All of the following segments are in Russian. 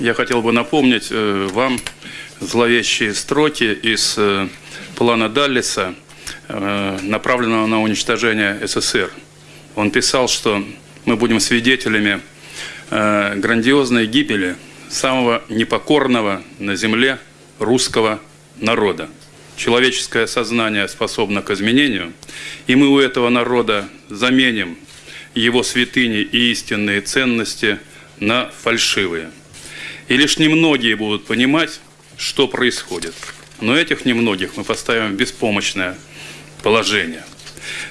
я хотел бы напомнить э, вам зловещие строки из э, плана Даллиса, э, направленного на уничтожение СССР. Он писал, что мы будем свидетелями грандиозной гибели самого непокорного на земле русского народа. Человеческое сознание способно к изменению, и мы у этого народа заменим его святыни и истинные ценности на фальшивые. И лишь немногие будут понимать, что происходит. Но этих немногих мы поставим в беспомощное положение.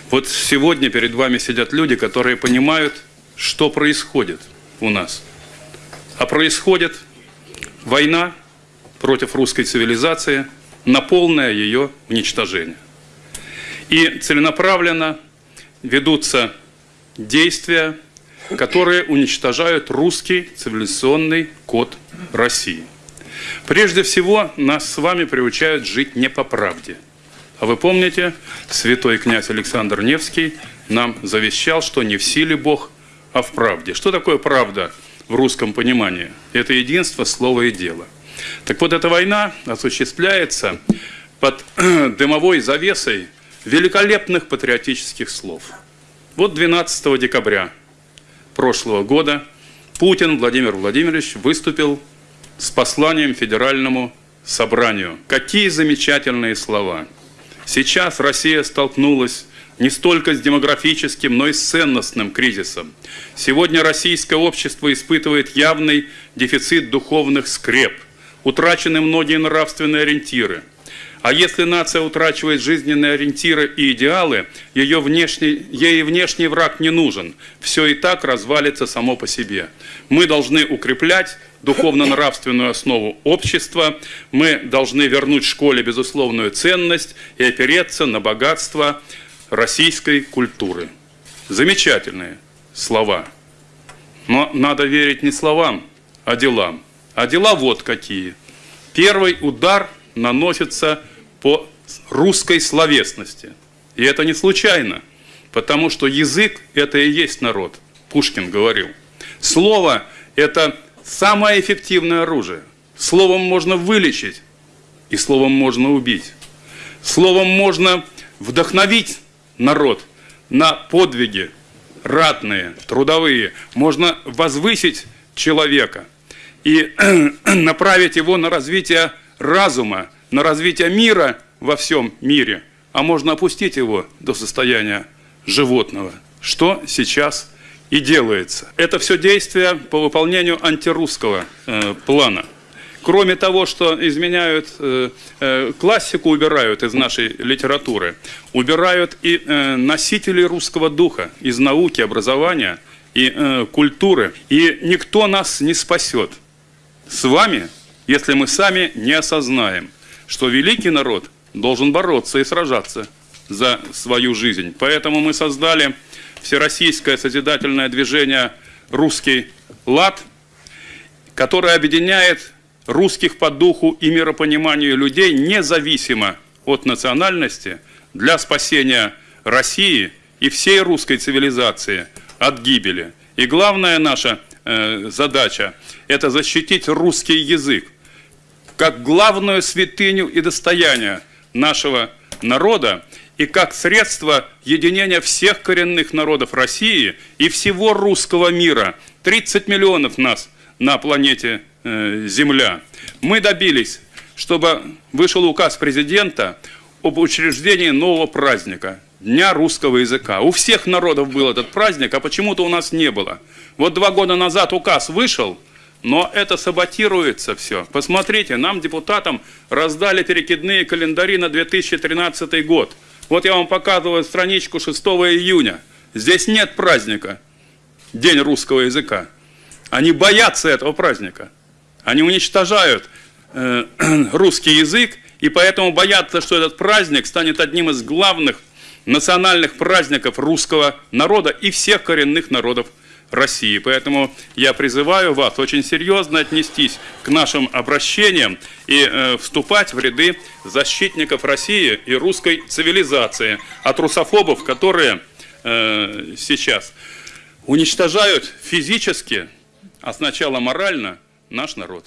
Вот сегодня перед вами сидят люди, которые понимают, что происходит у нас. А происходит война против русской цивилизации на полное ее уничтожение. И целенаправленно ведутся действия, которые уничтожают русский цивилизационный код России. Прежде всего, нас с вами приучают жить не по правде. А вы помните, святой князь Александр Невский нам завещал, что не в силе Бог, а в правде. Что такое правда в русском понимании? Это единство слова и дела. Так вот, эта война осуществляется под дымовой завесой великолепных патриотических слов – вот 12 декабря прошлого года Путин Владимир Владимирович выступил с посланием Федеральному собранию. Какие замечательные слова! Сейчас Россия столкнулась не столько с демографическим, но и с ценностным кризисом. Сегодня российское общество испытывает явный дефицит духовных скреп, утрачены многие нравственные ориентиры – а если нация утрачивает жизненные ориентиры и идеалы, ее внешний, ей внешний враг не нужен. Все и так развалится само по себе. Мы должны укреплять духовно-нравственную основу общества, мы должны вернуть школе безусловную ценность и опереться на богатство российской культуры. Замечательные слова. Но надо верить не словам, а делам. А дела вот какие. Первый удар наносится по русской словесности. И это не случайно, потому что язык – это и есть народ, Пушкин говорил. Слово – это самое эффективное оружие. Словом можно вылечить, и словом можно убить. Словом можно вдохновить народ на подвиги ратные, трудовые. Можно возвысить человека и направить его на развитие разума, на развитие мира во всем мире, а можно опустить его до состояния животного, что сейчас и делается. Это все действия по выполнению антирусского э, плана. Кроме того, что изменяют э, э, классику, убирают из нашей литературы, убирают и э, носителей русского духа из науки, образования и э, культуры. И никто нас не спасет. С вами если мы сами не осознаем, что великий народ должен бороться и сражаться за свою жизнь. Поэтому мы создали всероссийское созидательное движение «Русский лад», которое объединяет русских по духу и миропониманию людей независимо от национальности для спасения России и всей русской цивилизации от гибели. И главная наша задача – это защитить русский язык, как главную святыню и достояние нашего народа и как средство единения всех коренных народов России и всего русского мира. 30 миллионов нас на планете э, Земля. Мы добились, чтобы вышел указ президента об учреждении нового праздника – Дня русского языка. У всех народов был этот праздник, а почему-то у нас не было. Вот два года назад указ вышел – но это саботируется все. Посмотрите, нам, депутатам, раздали перекидные календари на 2013 год. Вот я вам показываю страничку 6 июня. Здесь нет праздника, День русского языка. Они боятся этого праздника. Они уничтожают э, русский язык, и поэтому боятся, что этот праздник станет одним из главных национальных праздников русского народа и всех коренных народов России. Поэтому я призываю вас очень серьезно отнестись к нашим обращениям и э, вступать в ряды защитников России и русской цивилизации, от русофобов, которые э, сейчас уничтожают физически, а сначала морально, наш народ.